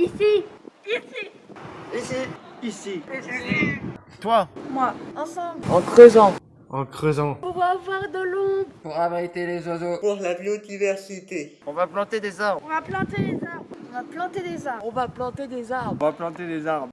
Ici. Ici. Ici. Ici. Ici. Toi. Moi. Ensemble. En creusant. En creusant. Pour avoir de l'ombre. Pour abriter les oiseaux. Pour la biodiversité. On va planter des arbres. On va planter les arbres. On va planter des arbres. On va planter des arbres. On va planter des arbres.